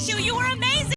at you. You were amazing.